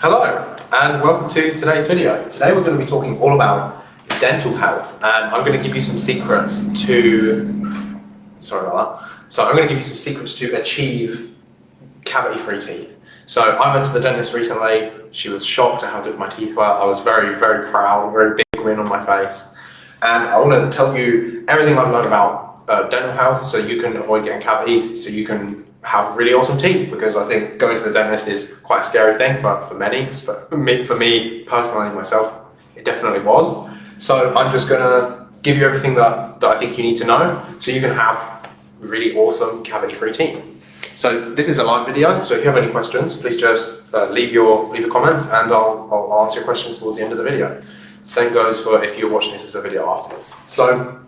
Hello and welcome to today's video. Today we're going to be talking all about dental health and I'm going to give you some secrets to, sorry about that, so I'm going to give you some secrets to achieve cavity-free teeth. So I went to the dentist recently, she was shocked at how good my teeth were, I was very, very proud, very big grin on my face and I want to tell you everything I've learned about uh, dental health so you can avoid getting cavities, so you can have really awesome teeth because I think going to the dentist is quite a scary thing for, for many. For me, for me personally, myself, it definitely was. So I'm just going to give you everything that, that I think you need to know so you can have really awesome cavity-free teeth. So this is a live video, so if you have any questions, please just uh, leave your leave your comments and I'll, I'll answer your questions towards the end of the video. Same goes for if you're watching this as a video afterwards. So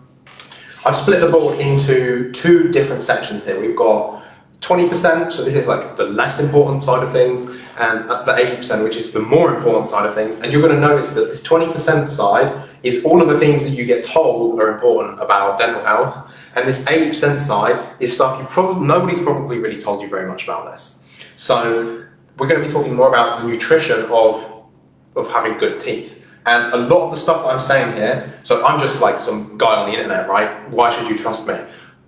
I've split the board into two different sections here. We've got 20%, so this is like the less important side of things, and the 80%, which is the more important side of things. And you're going to notice that this 20% side is all of the things that you get told are important about dental health, and this 80% side is stuff you probably nobody's probably really told you very much about this. So we're going to be talking more about the nutrition of of having good teeth. And a lot of the stuff that I'm saying here, so I'm just like some guy on the internet, right? Why should you trust me?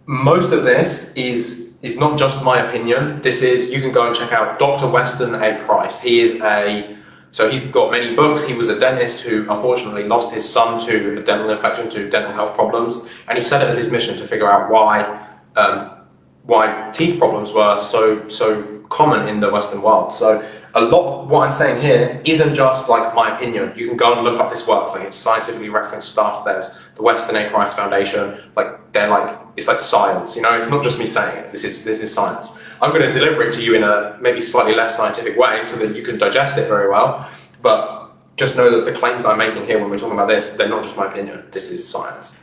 Most of this is is not just my opinion. This is, you can go and check out Dr. Weston A. Price. He is a, so he's got many books. He was a dentist who unfortunately lost his son to a dental infection, to dental health problems. And he set it as his mission to figure out why, um, why teeth problems were so, so common in the Western world. So a lot of what I'm saying here isn't just like my opinion. You can go and look up this work, like it's scientifically referenced stuff. There's the Weston A. Price Foundation, like they're like, it's like science, you know, it's not just me saying it, this is, this is science. I'm going to deliver it to you in a maybe slightly less scientific way so that you can digest it very well, but just know that the claims I'm making here when we're talking about this, they're not just my opinion, this is science.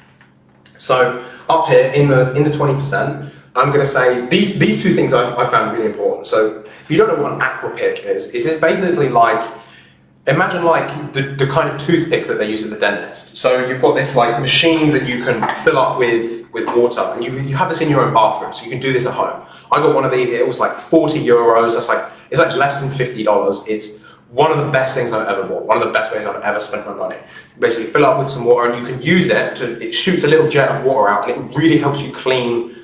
So up here in the in the 20%, I'm going to say these, these two things I, I found really important. So if you don't know what an aquapick is, is basically like Imagine like the, the kind of toothpick that they use at the dentist. So you've got this like machine that you can fill up with, with water and you, you have this in your own bathroom so you can do this at home. I got one of these, it was like 40 euros, that's like, it's like less than $50. It's one of the best things I've ever bought, one of the best ways I've ever spent my money. Basically fill up with some water and you can use it to, it shoots a little jet of water out and it really helps you clean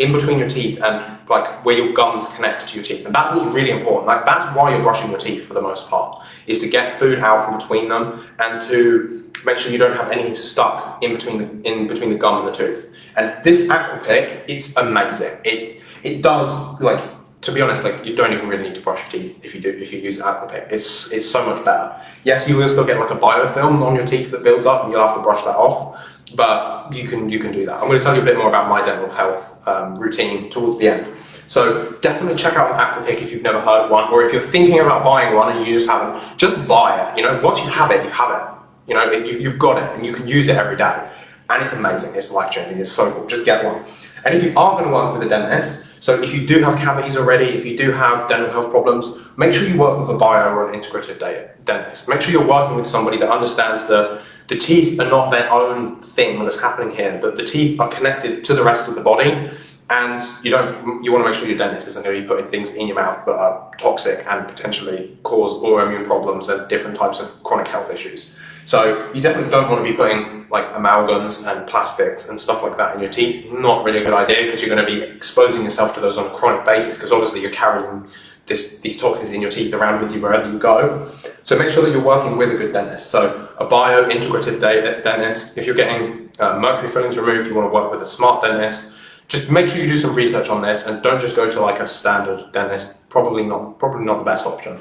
in between your teeth and like where your gums connect to your teeth. And that's what's really important. Like that's why you're brushing your teeth for the most part, is to get food out from between them and to make sure you don't have anything stuck in between the in between the gum and the tooth. And this Aquapick is amazing. It it does like to be honest, like you don't even really need to brush your teeth if you do if you use Aquapick. It's it's so much better. Yes, you will still get like a biofilm on your teeth that builds up and you'll have to brush that off but you can you can do that. I'm going to tell you a bit more about my dental health um, routine towards the end. So definitely check out Aquapick if you've never heard of one, or if you're thinking about buying one and you just haven't, just buy it. You know, once you have it, you have it. You know, it, you, you've got it and you can use it every day. And it's amazing, it's life-changing, it's so cool, just get one. And if you are going to work with a dentist, so if you do have cavities already, if you do have dental health problems, make sure you work with a bio or an integrative dentist. Make sure you're working with somebody that understands that the teeth are not their own thing that's happening here, that the teeth are connected to the rest of the body and you don't you want to make sure your dentist isn't going to be putting things in your mouth that are toxic and potentially cause autoimmune problems and different types of chronic health issues. So you definitely don't want to be putting like amalgams and plastics and stuff like that in your teeth. Not really a good idea because you're going to be exposing yourself to those on a chronic basis because obviously you're carrying this, these toxins in your teeth around with you wherever you go. So make sure that you're working with a good dentist. So a bio-integrative dentist, if you're getting uh, mercury fillings removed, you want to work with a smart dentist. Just make sure you do some research on this and don't just go to like a standard dentist. Probably not, probably not the best option.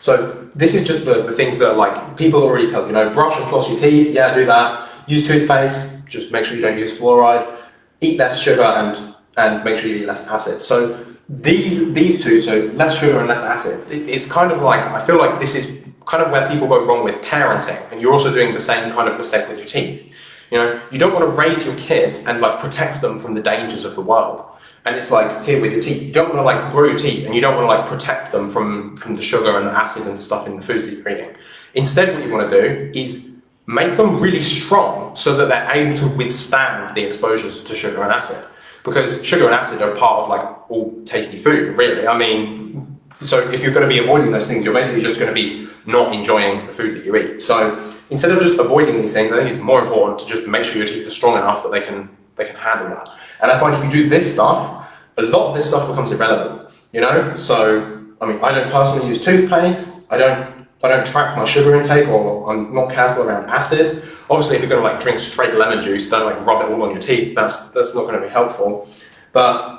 So this is just the, the things that like people already tell you, know, brush and floss your teeth, yeah, do that. Use toothpaste, just make sure you don't use fluoride. Eat less sugar and, and make sure you eat less acid. So these these two, so less sugar and less acid, it's kind of like, I feel like this is kind of where people go wrong with parenting, and you're also doing the same kind of mistake with your teeth. You know, you don't want to raise your kids and like protect them from the dangers of the world. And it's like here with your teeth, you don't want to like grow teeth and you don't want to like protect them from, from the sugar and the acid and stuff in the foods that you're eating. Instead, what you want to do is make them really strong so that they're able to withstand the exposures to sugar and acid because sugar and acid are part of like all tasty food, really. I mean, So if you're going to be avoiding those things, you're basically just going to be not enjoying the food that you eat. So instead of just avoiding these things, I think it's more important to just make sure your teeth are strong enough that they can they can handle that. And I find if you do this stuff, a lot of this stuff becomes irrelevant. You know, so I mean, I don't personally use toothpaste. I don't I don't track my sugar intake, or I'm not careful around acid. Obviously, if you're going to like drink straight lemon juice, don't like rub it all on your teeth. That's that's not going to be helpful. But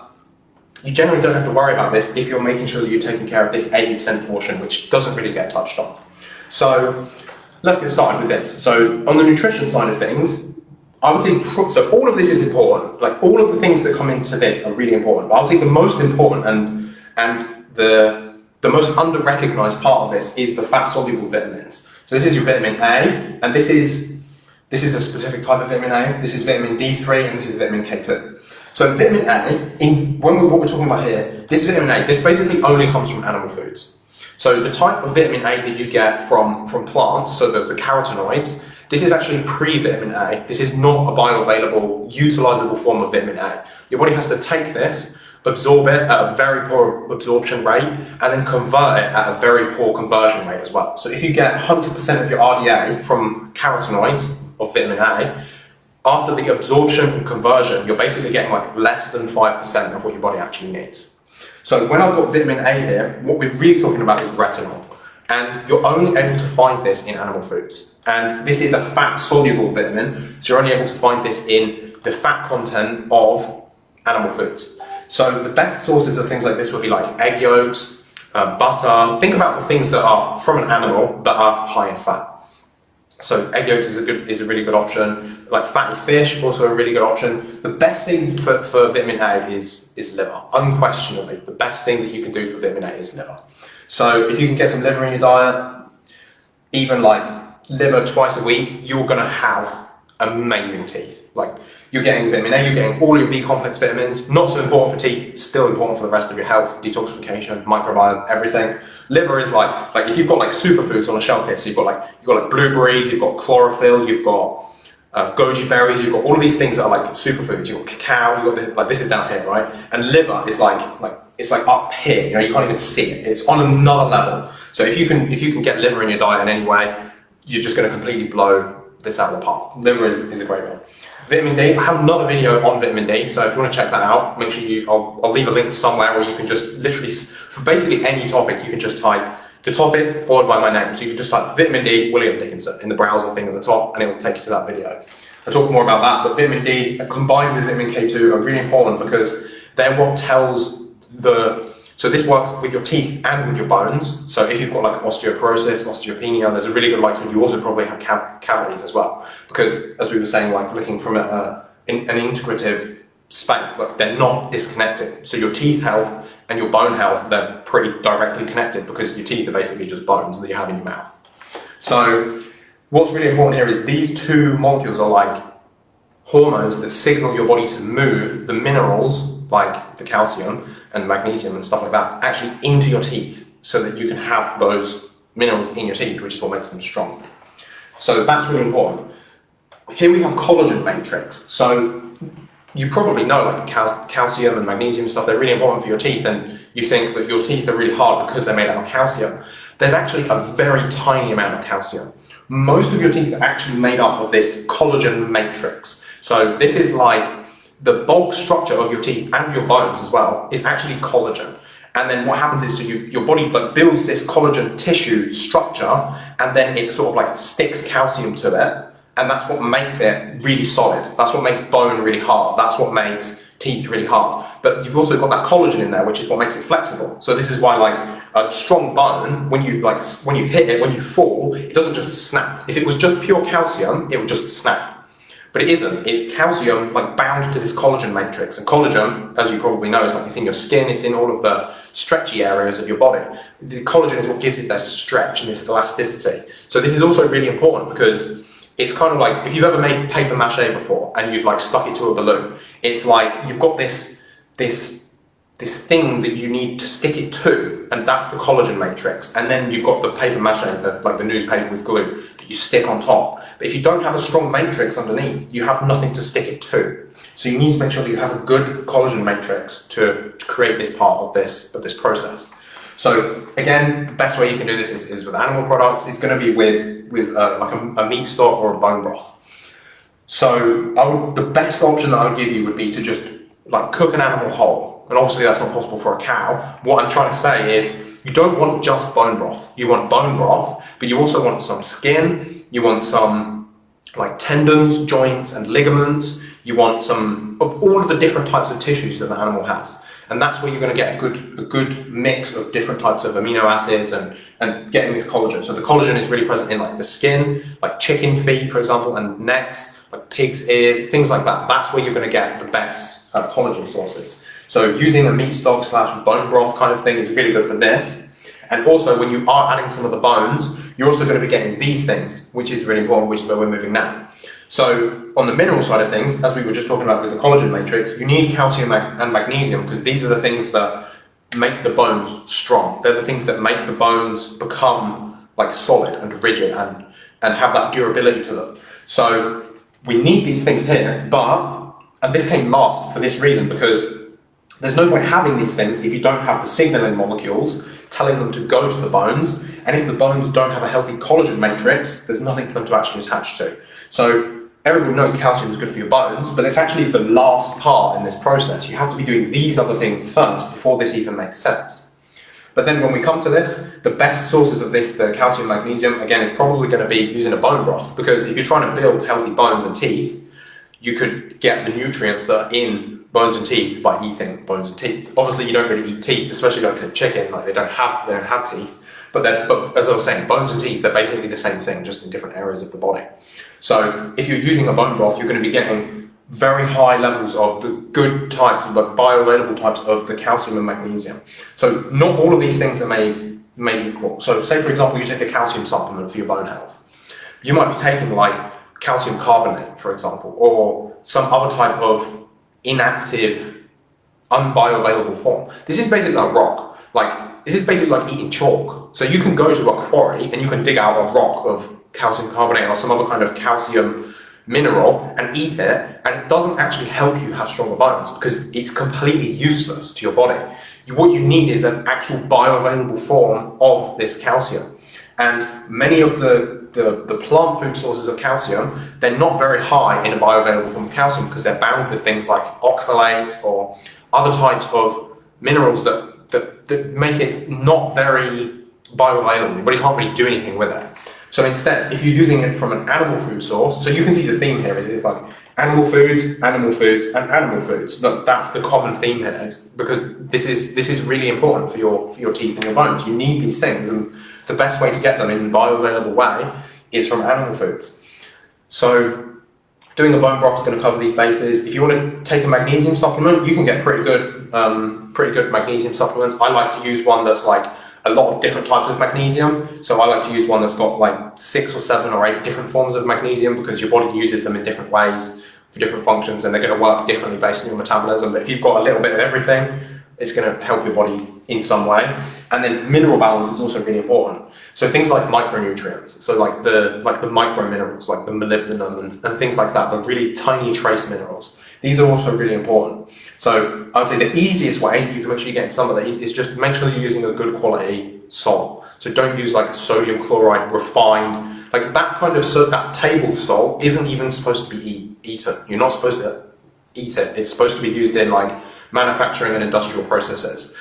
you generally don't have to worry about this if you're making sure that you're taking care of this 80% portion, which doesn't really get touched on. So let's get started with this. So on the nutrition side of things, I would say, so all of this is important. Like all of the things that come into this are really important. But I would say the most important and, and the, the most under-recognized part of this is the fat-soluble vitamins. So this is your vitamin A, and this is, this is a specific type of vitamin A. This is vitamin D3, and this is vitamin K2. So vitamin A, in, when we, what we're talking about here, this vitamin A, this basically only comes from animal foods. So the type of vitamin A that you get from, from plants, so the, the carotenoids, this is actually pre-vitamin A. This is not a bioavailable, utilizable form of vitamin A. Your body has to take this, absorb it at a very poor absorption rate, and then convert it at a very poor conversion rate as well. So if you get 100% of your RDA from carotenoids of vitamin A, after the absorption and conversion, you're basically getting like less than 5% of what your body actually needs. So when I've got vitamin A here, what we're really talking about is retinol. And you're only able to find this in animal foods. And this is a fat-soluble vitamin, so you're only able to find this in the fat content of animal foods. So the best sources of things like this would be like egg yolks, uh, butter. Think about the things that are from an animal that are high in fat. So egg yolks is a good is a really good option. Like fatty fish, also a really good option. The best thing for, for vitamin A is is liver. Unquestionably, the best thing that you can do for vitamin A is liver. So if you can get some liver in your diet, even like liver twice a week, you're gonna have amazing teeth. Like you're getting vitamin A, you're getting all your B complex vitamins. Not so important for teeth, still important for the rest of your health, detoxification, microbiome, everything. Liver is like, like if you've got like superfoods on a shelf here, so you've got like, you've got like blueberries, you've got chlorophyll, you've got uh, goji berries, you've got all of these things that are like superfoods. You've got cacao, you've got this, like this is down here, right? And liver is like, like it's like up here, you know, you can't even see it. It's on another level. So if you can, if you can get liver in your diet in any way, you're just going to completely blow this out of the park. Liver is, is a great one. Vitamin D, I have another video on vitamin D, so if you want to check that out, make sure you, I'll, I'll leave a link somewhere where you can just literally, for basically any topic, you can just type the topic followed by my name. So you can just type vitamin D, William Dickinson in the browser thing at the top, and it will take you to that video. I'll talk more about that, but vitamin D combined with vitamin K2 are really important because they're what tells the so this works with your teeth and with your bones. So if you've got like osteoporosis, osteopenia, there's a really good likelihood you also probably have cav cavities as well. Because as we were saying, like looking from a, a, an integrative space, like they're not disconnected. So your teeth health and your bone health, they're pretty directly connected because your teeth are basically just bones that you have in your mouth. So what's really important here is these two molecules are like hormones that signal your body to move the minerals like the calcium and magnesium and stuff like that actually into your teeth so that you can have those minerals in your teeth, which is what makes them strong. So that's really important. Here we have collagen matrix. So you probably know like cal calcium and magnesium stuff, they're really important for your teeth and you think that your teeth are really hard because they're made out of calcium. There's actually a very tiny amount of calcium. Most of your teeth are actually made up of this collagen matrix. So this is like the bulk structure of your teeth and your bones as well is actually collagen. And then what happens is so you, your body like builds this collagen tissue structure and then it sort of like sticks calcium to it. And that's what makes it really solid. That's what makes bone really hard. That's what makes teeth really hard. But you've also got that collagen in there, which is what makes it flexible. So this is why like a strong bone, when you like when you hit it, when you fall, it doesn't just snap. If it was just pure calcium, it would just snap. But it isn't. It's calcium like bound to this collagen matrix. And collagen, as you probably know, is like it's in your skin, it's in all of the stretchy areas of your body. The collagen is what gives it this stretch and this elasticity. So this is also really important because it's kind of like if you've ever made paper mache before and you've like stuck it to a balloon, it's like you've got this this this thing that you need to stick it to, and that's the collagen matrix. And then you've got the paper mache, the, like the newspaper with glue, that you stick on top. But if you don't have a strong matrix underneath, you have nothing to stick it to. So you need to make sure that you have a good collagen matrix to, to create this part of this, of this process. So again, the best way you can do this is, is with animal products. It's going to be with with uh, like a, a, meat stock or a bone broth. So would, the best option that I would give you would be to just like cook an animal whole. And obviously that's not possible for a cow. What I'm trying to say is you don't want just bone broth. You want bone broth, but you also want some skin. You want some like tendons, joints, and ligaments. You want some of all of the different types of tissues that the animal has. And that's where you're going to get a good, a good mix of different types of amino acids and, and getting this collagen. So the collagen is really present in like the skin, like chicken feet, for example, and necks, like pig's ears, things like that. That's where you're going to get the best uh, collagen sources. So using a meat stock slash bone broth kind of thing is really good for this. And also when you are adding some of the bones, you're also going to be getting these things, which is really important, which is where we're moving now. So on the mineral side of things, as we were just talking about with the collagen matrix, you need calcium and magnesium because these are the things that make the bones strong. They're the things that make the bones become like solid and rigid and, and have that durability to them. So we need these things here, but, and this came last for this reason because there's no point having these things if you don't have the signaling molecules telling them to go to the bones, and if the bones don't have a healthy collagen matrix, there's nothing for them to actually attach to. So everybody knows calcium is good for your bones, but it's actually the last part in this process. You have to be doing these other things first before this even makes sense. But then when we come to this, the best sources of this, the calcium magnesium, again, is probably going to be using a bone broth, because if you're trying to build healthy bones and teeth, you could get the nutrients that are in bones and teeth by eating bones and teeth. Obviously, you don't really eat teeth, especially like say chicken, like they don't have they don't have teeth. But then, but as I was saying, bones and teeth, they're basically the same thing, just in different areas of the body. So if you're using a bone broth, you're going to be getting very high levels of the good types, of the bioavailable types of the calcium and magnesium. So not all of these things are made, made equal. So say, for example, you take a calcium supplement for your bone health. You might be taking like calcium carbonate, for example, or some other type of inactive, unbioavailable form. This is basically like rock. Like, this is basically like eating chalk. So you can go to a quarry and you can dig out a rock of calcium carbonate or some other kind of calcium mineral and eat it, and it doesn't actually help you have stronger bones because it's completely useless to your body. What you need is an actual bioavailable form of this calcium. And many of the, the, the, plant food sources of calcium, they're not very high in a bioavailable form of calcium because they're bound with things like oxalates or other types of minerals that, that, that make it not very bioavailable, but you can't really do anything with it. So instead, if you're using it from an animal food source, so you can see the theme here is it's like animal foods, animal foods, and animal foods. That, That's the common theme here, because this is this is really important for your for your teeth and your bones. You need these things, and the best way to get them in a bioavailable way is from animal foods. So doing a bone broth is going to cover these bases. If you want to take a magnesium supplement, you can get pretty good, um, pretty good magnesium supplements. I like to use one that's like a lot of different types of magnesium. So I like to use one that's got like six or seven or eight different forms of magnesium because your body uses them in different ways for different functions and they're going to work differently based on your metabolism. But if you've got a little bit of everything, it's going to help your body in some way. And then mineral balance is also really important. So things like micronutrients, so like the like the micro minerals, like the molybdenum and, and things like that, the really tiny trace minerals. These are also really important. So I would say the easiest way you can actually get some of these is just make sure you're using a good quality salt. So don't use like sodium chloride refined, like that kind of, so that table salt isn't even supposed to be eat, eaten. You're not supposed to eat it. It's supposed to be used in like manufacturing and industrial processes.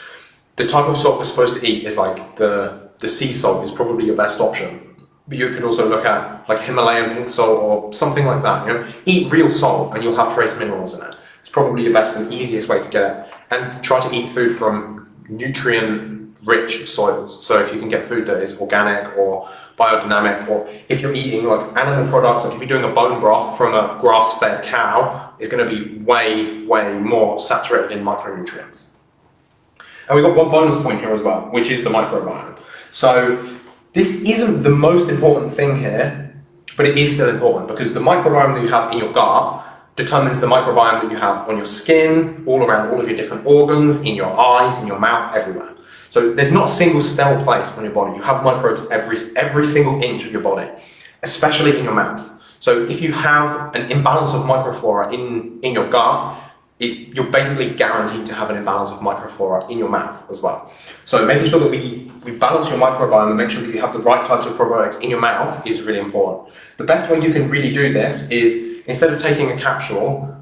The type of salt we're supposed to eat is like the, the sea salt is probably your best option. But you could also look at like Himalayan pink salt or something like that. You know, eat real salt and you'll have trace minerals in it. It's probably your best and easiest way to get it. And try to eat food from nutrient-rich soils. So if you can get food that is organic or biodynamic, or if you're eating like animal products, like if you're doing a bone broth from a grass-fed cow, it's going to be way, way more saturated in micronutrients. And we've got one bonus point here as well, which is the microbiome. So this isn't the most important thing here, but it is still important because the microbiome that you have in your gut determines the microbiome that you have on your skin, all around all of your different organs, in your eyes, in your mouth, everywhere. So there's not a single cell place on your body. You have microbes every, every single inch of your body, especially in your mouth. So if you have an imbalance of microflora in, in your gut, it, you're basically guaranteed to have an imbalance of microflora in your mouth as well. So making sure that we, we balance your microbiome and make sure that you have the right types of probiotics in your mouth is really important. The best way you can really do this is instead of taking a capsule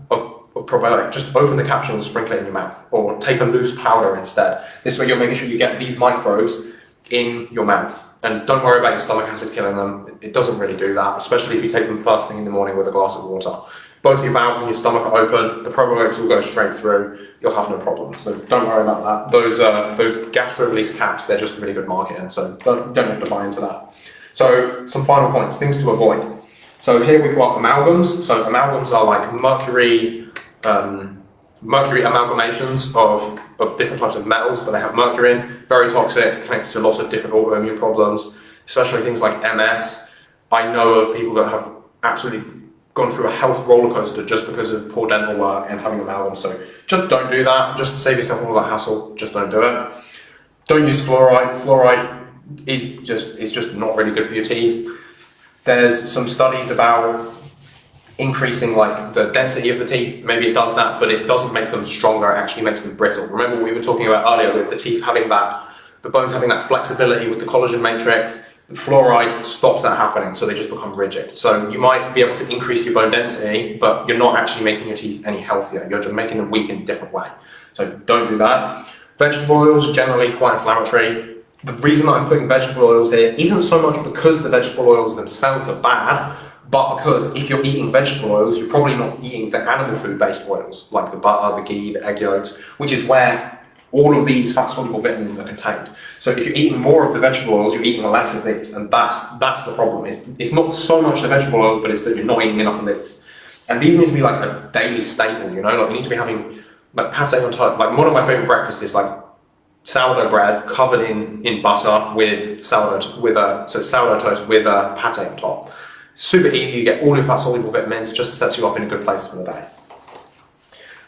probiotic, just open the capsule and sprinkle it in your mouth or take a loose powder instead. This way you're making sure you get these microbes in your mouth. And don't worry about your stomach acid killing them. It doesn't really do that, especially if you take them first thing in the morning with a glass of water both your valves and your stomach are open, the probiotics will go straight through, you'll have no problems. So don't worry about that. Those uh, those gastro release caps, they're just really good marketing, so don't, don't have to buy into that. So some final points, things to avoid. So here we've got amalgams. So amalgams are like mercury, um, mercury amalgamations of, of different types of metals, but they have mercury in, very toxic, connected to lots of different autoimmune problems, especially things like MS. I know of people that have absolutely gone through a health roller coaster just because of poor dental work and having amalgam. So just don't do that. Just save yourself all that hassle. Just don't do it. Don't use fluoride. Fluoride is just is just not really good for your teeth. There's some studies about increasing like the density of the teeth. Maybe it does that, but it doesn't make them stronger. It actually makes them brittle. Remember we were talking about earlier with the teeth having that, the bones having that flexibility with the collagen matrix the fluoride stops that happening, so they just become rigid. So you might be able to increase your bone density, but you're not actually making your teeth any healthier. You're just making them weak in a different way. So don't do that. Vegetable oils are generally quite inflammatory. The reason that I'm putting vegetable oils here isn't so much because the vegetable oils themselves are bad, but because if you're eating vegetable oils, you're probably not eating the animal food-based oils, like the butter, the ghee, the egg yolks, which is where all of these fat-soluble vitamins are contained. So if you're eating more of the vegetable oils, you're eating less of these, and that's that's the problem. It's, it's not so much the vegetable oils, but it's that you're not eating enough of these. And these need to be like a daily staple, you know, like you need to be having like pate on toast. Like one of my favorite breakfasts is like sourdough bread covered in in butter with sourdough with a so sourdough toast with a pate on top. Super easy. You get all your fat soluble vitamins. It just sets you up in a good place for the day.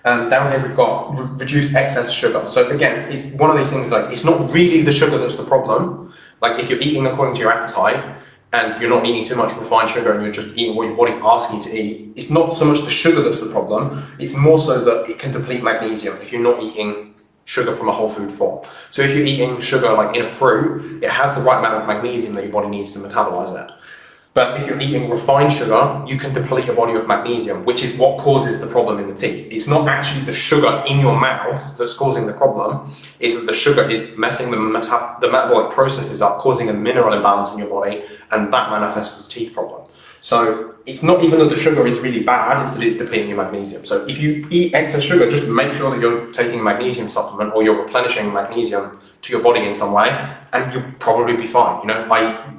Um, down here we've got re reduce excess sugar. So again, it's one of these things like it's not really the sugar that's the problem. Like if you're eating according to your appetite and you're not eating too much refined sugar and you're just eating what your body's asking you to eat, it's not so much the sugar that's the problem. It's more so that it can deplete magnesium if you're not eating sugar from a whole food form. So if you're eating sugar like in a fruit, it has the right amount of magnesium that your body needs to metabolize it. But if you're eating refined sugar, you can deplete your body of magnesium, which is what causes the problem in the teeth. It's not actually the sugar in your mouth that's causing the problem. It's that the sugar is messing the, the metabolic processes up, causing a mineral imbalance in your body, and that manifests as a teeth problem. So it's not even that the sugar is really bad, it's that it's depleting your magnesium. So if you eat excess sugar, just make sure that you're taking a magnesium supplement or you're replenishing magnesium to your body in some way, and you'll probably be fine. You know, I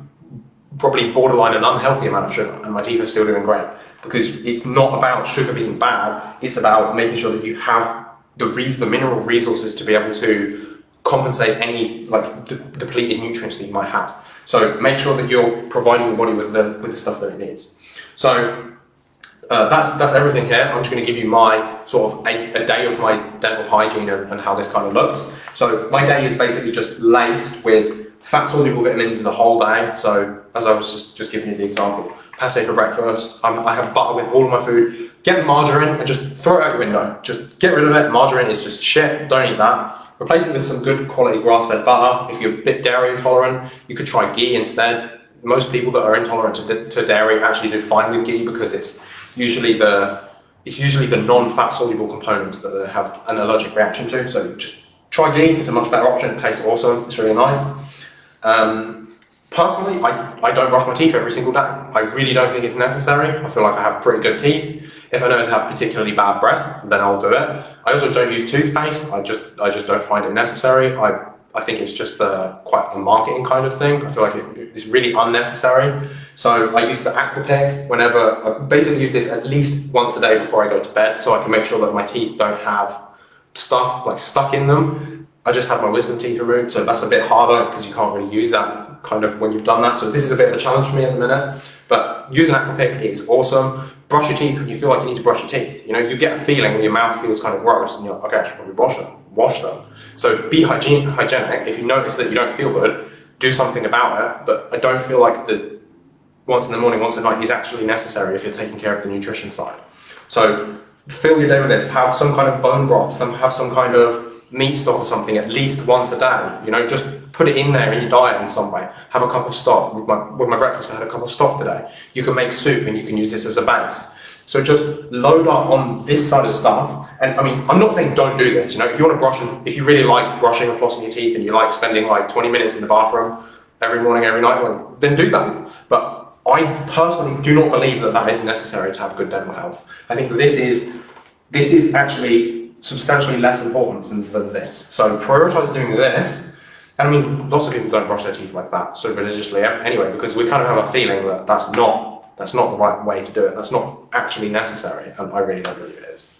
probably borderline an unhealthy amount of sugar and my teeth are still doing great because it's not about sugar being bad it's about making sure that you have the, the mineral resources to be able to compensate any like de depleted nutrients that you might have so make sure that you're providing your body with the with the stuff that it needs so uh, that's that's everything here. I'm just going to give you my sort of a, a day of my dental hygiene and, and, how this kind of looks. So my day is basically just laced with fat soluble vitamins in the whole day. So as I was just, just giving you the example, pate for breakfast, i have butter with all of my food, get margarine and just throw it out your window. Just get rid of it. Margarine is just shit. Don't eat that. Replace it with some good quality grass-fed butter. If you're a bit dairy intolerant, you could try ghee instead. Most people that are intolerant to, to dairy actually do fine with ghee because it's usually the it's usually the non-fat soluble components that they have an allergic reaction to. So just try ghee. It's a much better option. It tastes awesome. It's really nice. Um, personally, I, I don't brush my teeth every single day. I really don't think it's necessary. I feel like I have pretty good teeth. If I notice I have particularly bad breath, then I'll do it. I also don't use toothpaste. I just I just don't find it necessary. I I think it's just the, quite a marketing kind of thing. I feel like it, it's really unnecessary. So I use the Aquapick whenever, I basically use this at least once a day before I go to bed so I can make sure that my teeth don't have stuff like stuck in them I just had my wisdom teeth removed, so that's a bit harder because you can't really use that kind of when you've done that. So this is a bit of a challenge for me at the minute. But using Aquapick is awesome. Brush your teeth when you feel like you need to brush your teeth. You know, you get a feeling when your mouth feels kind of gross and you're like, okay, I should probably wash them. Wash them. So be hygiene, hygienic. If you notice that you don't feel good, do something about it. But I don't feel like the once in the morning, once at night is actually necessary if you're taking care of the nutrition side. So fill your day with this. Have some kind of bone broth, some have some kind of meat stock or something at least once a day. You know, just put it in there in your diet in some way. Have a cup of stock. With my, with my breakfast, I had a cup of stock today. You can make soup and you can use this as a base. So just load up on this side of stuff. And I mean, I'm not saying don't do this. You know, if you want to brush and if you really like brushing and flossing your teeth and you like spending like 20 minutes in the bathroom every morning, every night, well, then do that. But I personally do not believe that that is necessary to have good dental health. I think this is this is actually substantially less important than, this. So prioritize doing this. And I mean, lots of people don't brush their teeth like that, so religiously anyway, because we kind of have a feeling that that's not that's not the right way to do it. That's not actually necessary, and I really don't believe it is.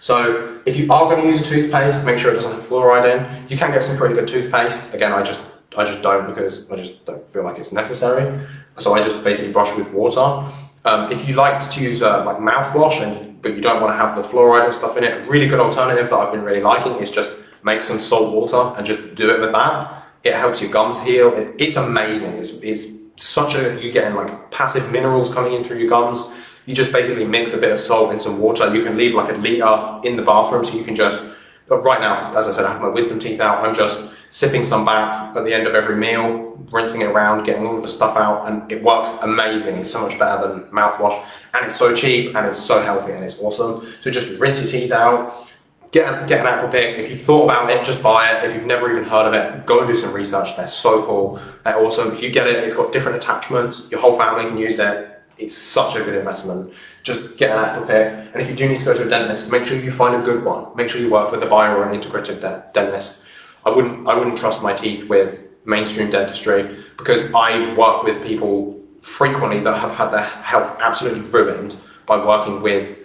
So if you are going to use a toothpaste, make sure it doesn't have fluoride in. You can get some pretty good toothpaste. Again, I just I just don't because I just don't feel like it's necessary. So I just basically brush with water. Um, if you like to use uh, like mouthwash, and but you don't want to have the fluoride and stuff in it, a really good alternative that I've been really liking is just make some salt water and just do it with that. It helps your gums heal. It, it's amazing. It's, it's such a, you're getting like passive minerals coming in through your gums. You just basically mix a bit of salt in some water. You can leave like a litre in the bathroom so you can just, but right now, as I said, I have my wisdom teeth out. I'm just sipping some back at the end of every meal, rinsing it around, getting all of the stuff out, and it works amazing. It's so much better than mouthwash, and it's so cheap, and it's so healthy, and it's awesome. So just rinse your teeth out, get, get an Aquapick. If you've thought about it, just buy it. If you've never even heard of it, go do some research. They're so cool. They're awesome. If you get it, it's got different attachments. Your whole family can use it. It's such a good investment. Just get an Aquapick. And if you do need to go to a dentist, make sure you find a good one. Make sure you work with a bio or an integrative de dentist. I wouldn't, I wouldn't trust my teeth with mainstream dentistry because I work with people frequently that have had their health absolutely ruined by working with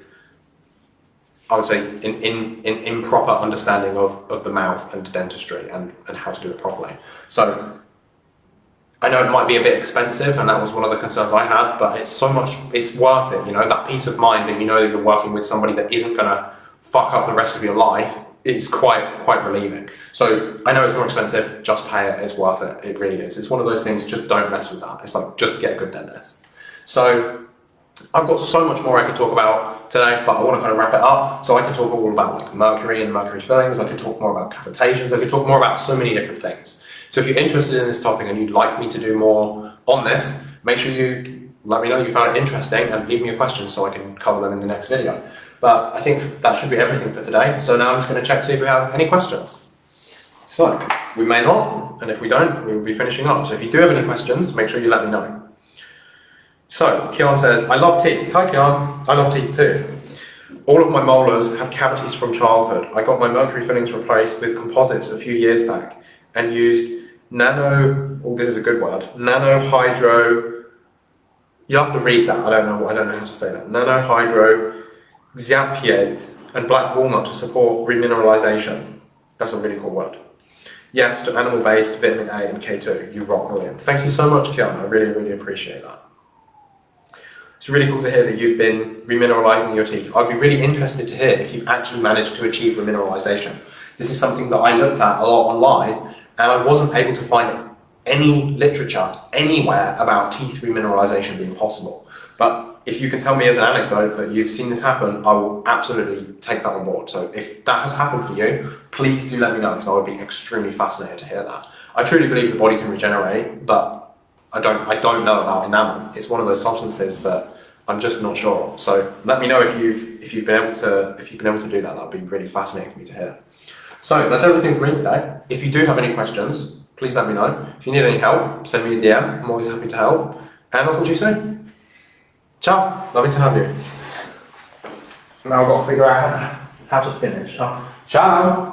I would say, in, in, in improper understanding of, of the mouth and dentistry and, and how to do it properly. So I know it might be a bit expensive and that was one of the concerns I had, but it's so much, it's worth it, you know, that peace of mind that you know that you're working with somebody that isn't to fuck up the rest of your life is quite, quite relieving. So I know it's more expensive, just pay it, it's worth it, it really is. It's one of those things, just don't mess with that. It's like, just get a good dentist. So I've got so much more I could talk about today, but I want to kind of wrap it up. So I can talk all about like mercury and mercury fillings. I can talk more about cavitations. I can talk more about so many different things. So if you're interested in this topic and you'd like me to do more on this, make sure you let me know you found it interesting and leave me a question so I can cover them in the next video. But I think that should be everything for today. So now I'm just going to check to see if we have any questions. So we may not, and if we don't, we will be finishing up. So if you do have any questions, make sure you let me know. So, Kian says, I love teeth. Hi Kian, I love teeth too. All of my molars have cavities from childhood. I got my mercury fillings replaced with composites a few years back and used nano, oh this is a good word, nano hydro, you have to read that, I don't know, I don't know how to say that, nano hydro xiapiate and black walnut to support remineralization. That's a really cool word. Yes, to animal-based vitamin A and K2. You rock, William. Thank you so much, Kian. I really, really appreciate that. It's really cool to hear that you've been remineralizing your teeth. I'd be really interested to hear if you've actually managed to achieve remineralization. This is something that I looked at a lot online and I wasn't able to find any literature anywhere about teeth remineralization being possible. But if you can tell me as an anecdote that you've seen this happen, I will absolutely take that on board. So if that has happened for you, please do let me know because I would be extremely fascinated to hear that. I truly believe the body can regenerate, but I don't I don't know about enamel. It's one of those substances that I'm just not sure. So let me know if you've if you've been able to if you've been able to do that. That'd be really fascinating for me to hear. So that's everything for me today. If you do have any questions, please let me know. If you need any help, send me a DM. I'm always happy to help. And I'll talk to you soon. Ciao. Lovely to have you. Now I've got to figure out how to, how to finish. Ciao.